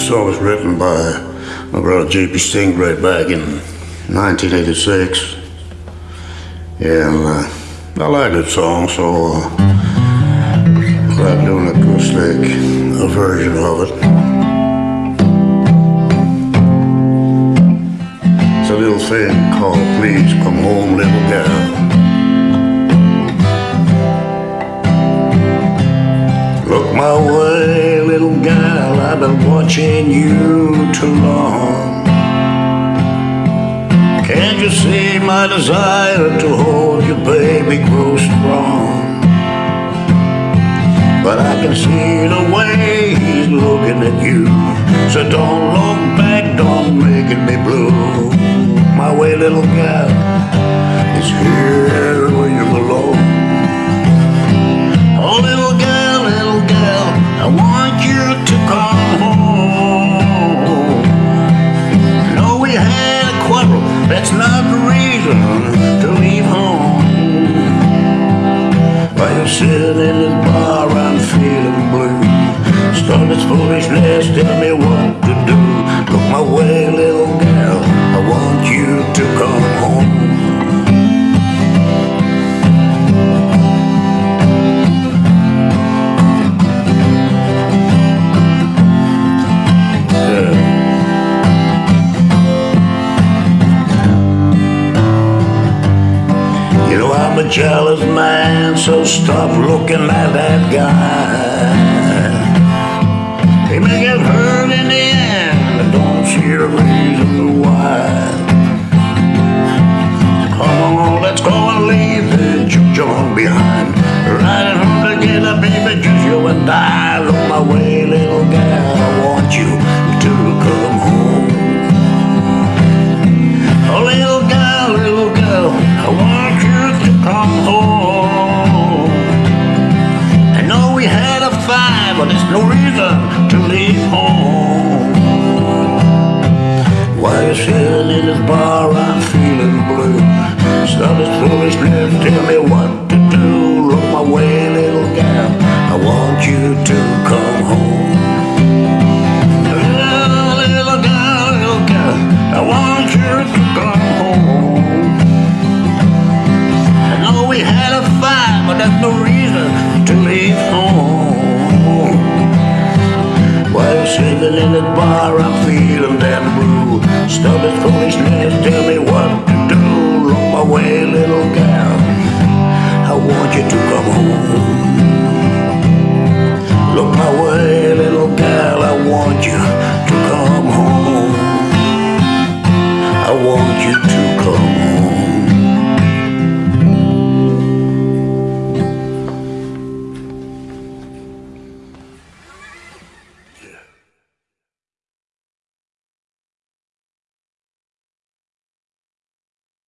This song was written by my brother J.P. Stingray back in 1986. And uh, I like that song, so uh, I'm doing an acoustic a version of it. It's a little thing called Please Come Home Little Girl. I've been watching you too long. Can't you see my desire to hold you, baby, grow strong? But I can see the way he's looking at you. So don't look back, don't make it be blue. My way, little gal, is here that's not the reason to leave home. While you're sitting in this bar, I'm feeling blue. Start this foolishness, tell me what to do. Look my way, little gal, I want you to come a jealous man, so stop looking at that guy. He may get hurt there's no reason to leave home. While you're sitting in this bar, I'm feeling blue. This foolishness, tell me what to do. Look my way, little gal, I want you to come home. Little, little little girl, I want you to come home. I know we had a fight, but there's no reason While in the bar, I'm feeling damn blue. This foolishness, tell me what to do. Look my way, little gal, I want you to come home.